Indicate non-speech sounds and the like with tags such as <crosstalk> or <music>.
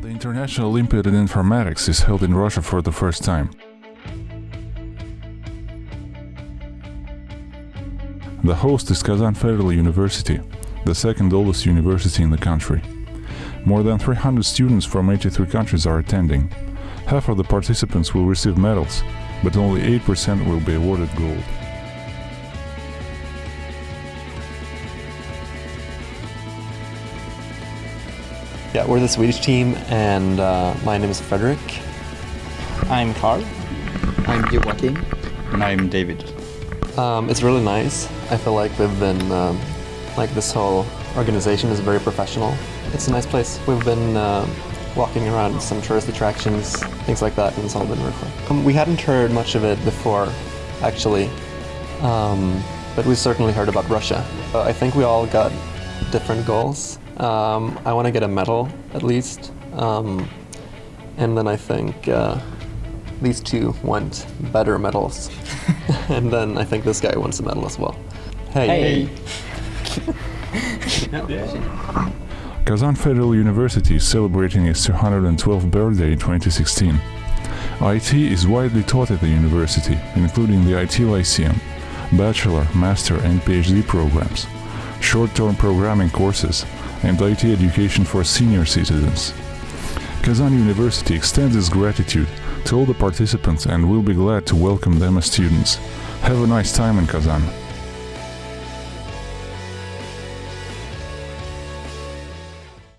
National Olympiad in Informatics is held in Russia for the first time. The host is Kazan Federal University, the second oldest university in the country. More than 300 students from 83 countries are attending. Half of the participants will receive medals, but only 8% will be awarded gold. Yeah, we're the Swedish team, and uh, my name is Frederick. I'm Carl. I'm Joakim. And I'm David. Um, it's really nice. I feel like we've been, um, like this whole organization is very professional. It's a nice place. We've been uh, walking around some tourist attractions, things like that, and it's all been really fun. Um, we hadn't heard much of it before, actually, um, but we certainly heard about Russia. Uh, I think we all got different goals. Um, I want to get a medal, at least, um, and then I think uh, these two want better medals, <laughs> and then I think this guy wants a medal as well. Hey. hey. <laughs> Kazan Federal University is celebrating its 212th birthday in 2016. IT is widely taught at the university, including the IT Lyceum, bachelor, master and PhD programs, short-term programming courses, and IT education for senior citizens. Kazan University extends its gratitude to all the participants and will be glad to welcome them as students. Have a nice time in Kazan.